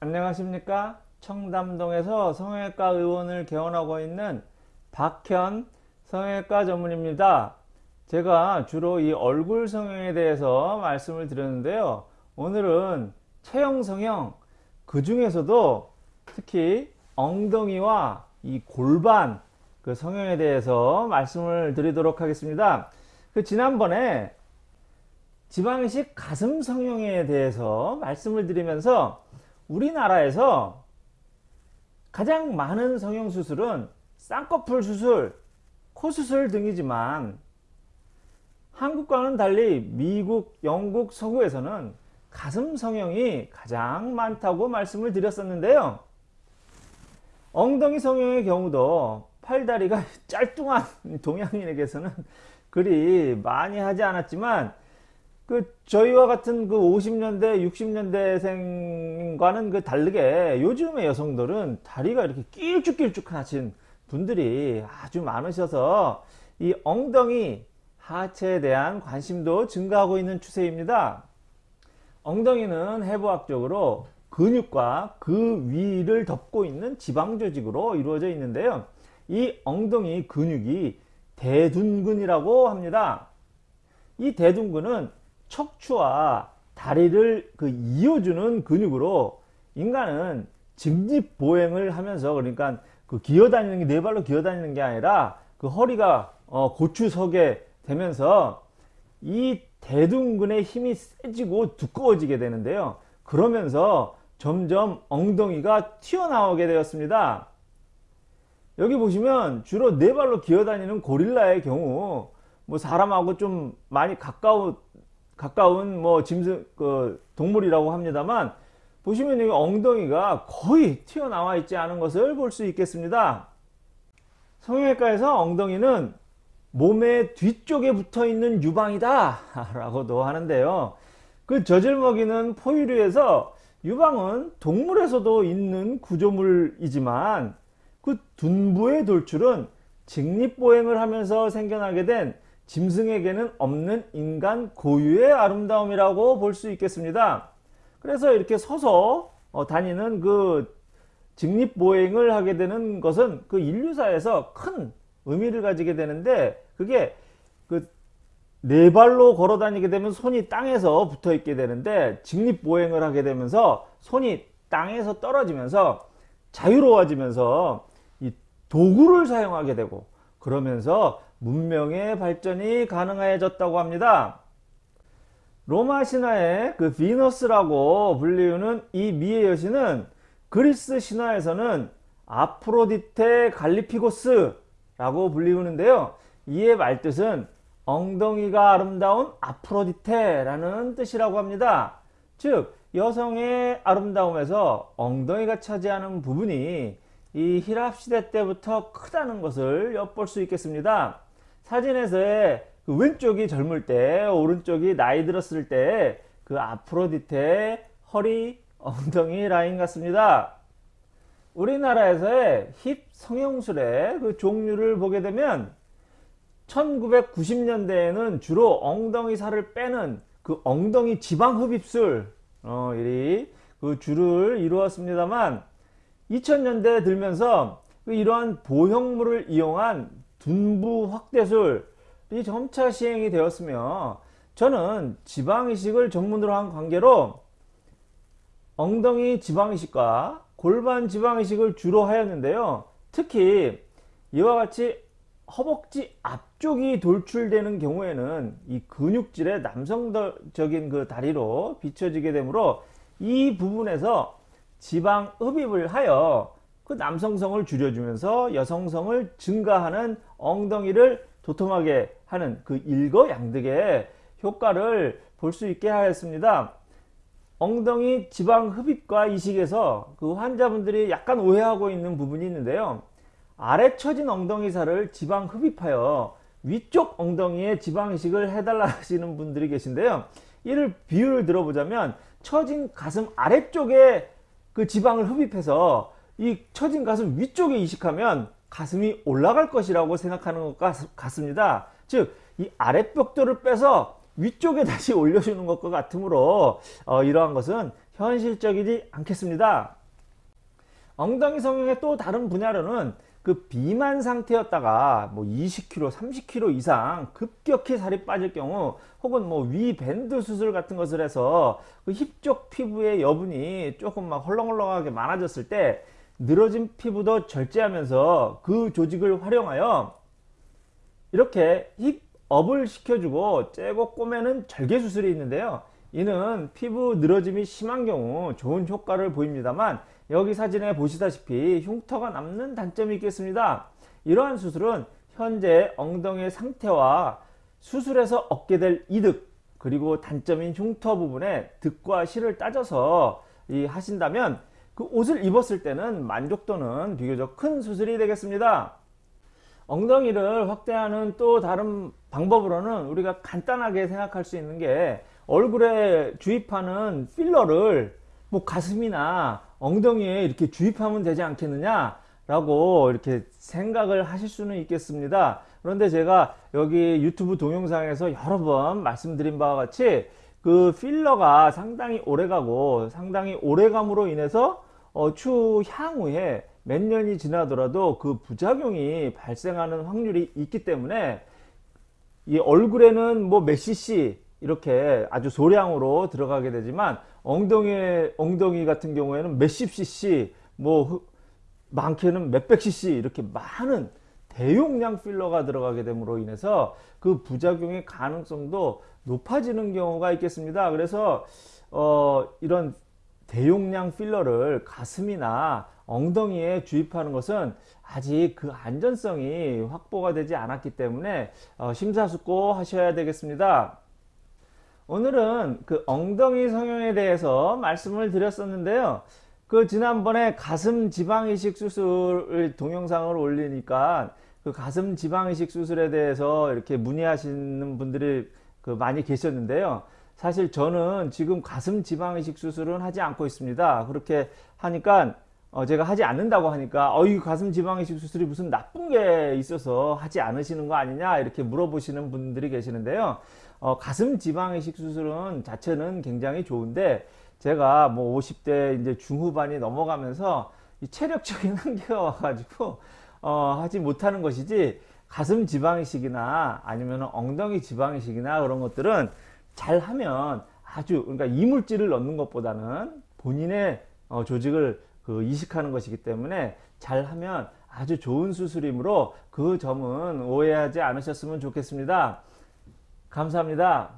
안녕하십니까? 청담동에서 성형외과 의원을 개원하고 있는 박현 성형외과 전문입니다. 제가 주로 이 얼굴 성형에 대해서 말씀을 드렸는데요. 오늘은 체형 성형 그 중에서도 특히 엉덩이와 이 골반 그 성형에 대해서 말씀을 드리도록 하겠습니다. 그 지난번에 지방식 가슴 성형에 대해서 말씀을 드리면서 우리나라에서 가장 많은 성형수술은 쌍꺼풀 수술, 코 수술 등이지만 한국과는 달리 미국, 영국, 서구에서는 가슴 성형이 가장 많다고 말씀을 드렸었는데요. 엉덩이 성형의 경우도 팔다리가 짤뚱한 동양인에게서는 그리 많이 하지 않았지만 그 저희와 같은 그 50년대 60년대생과는 그 다르게 요즘의 여성들은 다리가 이렇게 길쭉길쭉하신 분들이 아주 많으셔서 이 엉덩이 하체에 대한 관심도 증가하고 있는 추세입니다. 엉덩이는 해부학적으로 근육과 그 위를 덮고 있는 지방 조직으로 이루어져 있는데요. 이 엉덩이 근육이 대둔근이라고 합니다. 이 대둔근은 척추와 다리를 그 이어주는 근육으로 인간은 직립 보행을 하면서 그러니까 그 기어다니는 게 네 발로 기어다니는 게 아니라 그 허리가 어 고추 서게 되면서 이 대둔근의 힘이 세지고 두꺼워지게 되는데요. 그러면서 점점 엉덩이가 튀어나오게 되었습니다. 여기 보시면 주로 네 발로 기어다니는 고릴라의 경우 뭐 사람하고 좀 많이 가까운 가까운 뭐 짐승 그 동물이라고 합니다만 보시면 여기 엉덩이가 거의 튀어나와 있지 않은 것을 볼 수 있겠습니다. 성형외과에서 엉덩이는 몸의 뒤쪽에 붙어 있는 유방이다 라고도 하는데요. 그 젖을 먹이는 포유류에서 유방은 동물에서도 있는 구조물이지만 그 둔부의 돌출은 직립보행을 하면서 생겨나게 된 짐승에게는 없는 인간 고유의 아름다움이라고 볼 수 있겠습니다. 그래서 이렇게 서서 어, 다니는 그 직립보행을 하게 되는 것은 그 인류사에서 큰 의미를 가지게 되는데 그게 그 네 발로 걸어 다니게 되면 손이 땅에서 붙어 있게 되는데 직립보행을 하게 되면서 손이 땅에서 떨어지면서 자유로워지면서 이 도구를 사용하게 되고 그러면서 문명의 발전이 가능해졌다고 합니다. 로마 신화의 그 비너스라고 불리우는 이 미의 여신은 그리스 신화에서는 아프로디테 갈리피고스라고 불리우는데요. 이의 말뜻은 엉덩이가 아름다운 아프로디테라는 뜻이라고 합니다. 즉 여성의 아름다움에서 엉덩이가 차지하는 부분이 이 히랍시대 때부터 크다는 것을 엿볼 수 있겠습니다. 사진에서의 그 왼쪽이 젊을 때 오른쪽이 나이 들었을 때그 아프로디테의 허리 엉덩이 라인 같습니다. 우리나라에서의 힙 성형술의 그 종류를 보게 되면 1990년대에는 주로 엉덩이 살을 빼는 그 엉덩이 지방 흡입술 어, 이그 주를 이루었습니다만 2000년대 들면서 그 이러한 보형물을 이용한 둔부 확대술이 점차 시행이 되었으며 저는 지방이식을 전문으로 한 관계로 엉덩이 지방이식과 골반 지방이식을 주로 하였는데요. 특히 이와 같이 허벅지 앞쪽이 돌출되는 경우에는 이 근육질의 남성적인 그 다리로 비춰지게 되므로 이 부분에서 지방 흡입을 하여 그 남성성을 줄여주면서 여성성을 증가하는 엉덩이를 도톰하게 하는 그 일거양득의 효과를 볼 수 있게 하였습니다. 엉덩이 지방 흡입과 이식에서 그 환자분들이 약간 오해하고 있는 부분이 있는데요. 아래 처진 엉덩이 살을 지방 흡입하여 위쪽 엉덩이에 지방 이식을 해달라 하시는 분들이 계신데요. 이를 비유를 들어보자면 처진 가슴 아래쪽에 그 지방을 흡입해서 이 처진 가슴 위쪽에 이식하면 가슴이 올라갈 것이라고 생각하는 것 같습니다. 즉 이 아랫벽돌을 빼서 위쪽에 다시 올려주는 것과 같으므로 어, 이러한 것은 현실적이지 않겠습니다. 엉덩이 성형의 또 다른 분야로는 그 비만 상태였다가 뭐 20kg, 30kg 이상 급격히 살이 빠질 경우 혹은 뭐 위 밴드 수술 같은 것을 해서 그 힙 쪽 피부의 여분이 조금 막 헐렁헐렁하게 많아졌을 때 늘어진 피부도 절제하면서 그 조직을 활용하여 이렇게 힙업을 시켜주고 째고 꼬매는 절개 수술이 있는데요. 이는 피부 늘어짐이 심한 경우 좋은 효과를 보입니다만 여기 사진에 보시다시피 흉터가 남는 단점이 있겠습니다. 이러한 수술은 현재 엉덩이의 상태와 수술에서 얻게 될 이득 그리고 단점인 흉터 부분에 득과 실을 따져서 이 하신다면 그 옷을 입었을 때는 만족도는 비교적 큰 수술이 되겠습니다. 엉덩이를 확대하는 또 다른 방법으로는 우리가 간단하게 생각할 수 있는 게 얼굴에 주입하는 필러를 뭐 가슴이나 엉덩이에 이렇게 주입하면 되지 않겠느냐 라고 이렇게 생각을 하실 수는 있겠습니다 그런데 제가 여기 유튜브 동영상에서 여러 번 말씀드린 바와 같이 그 필러가 상당히 오래가고 상당히 오래감으로 인해서 어, 추향후에 몇 년이 지나더라도 그 부작용이 발생하는 확률이 있기 때문에 이 얼굴에는 뭐 몇 cc 이렇게 아주 소량으로 들어가게 되지만 엉덩이 엉덩이 같은 경우에는 몇십 cc 뭐 많게는 몇백 cc 이렇게 많은 대용량 필러가 들어가게 됨으로 인해서 그 부작용의 가능성도 높아지는 경우가 있겠습니다. 그래서 어 이런 대용량 필러를 가슴이나 엉덩이에 주입하는 것은 아직 그 안전성이 확보가 되지 않았기 때문에 어 심사숙고 하셔야 되겠습니다. 오늘은 그 엉덩이 성형에 대해서 말씀을 드렸었는데요. 그 지난번에 가슴 지방 이식 수술 동영상을 올리니까 그 가슴 지방 이식 수술에 대해서 이렇게 문의하시는 분들이 그 많이 계셨는데요. 사실 저는 지금 가슴 지방 이식 수술은 하지 않고 있습니다. 그렇게 하니까 어 제가 하지 않는다고 하니까 어이 가슴 지방 이식 수술이 무슨 나쁜 게 있어서 하지 않으시는 거 아니냐 이렇게 물어보시는 분들이 계시는데요. 어, 가슴 지방 이식 수술은 자체는 굉장히 좋은데 제가 뭐 50대 이제 중후반이 넘어가면서 체력적인 한계가 와가지고 어, 하지 못하는 것이지 가슴 지방 이식이나 아니면 엉덩이 지방 이식이나 그런 것들은 잘 하면 아주 그러니까 이물질을 넣는 것보다는 본인의 어, 조직을 그 이식하는 것이기 때문에 잘 하면 아주 좋은 수술이므로 그 점은 오해하지 않으셨으면 좋겠습니다. 감사합니다.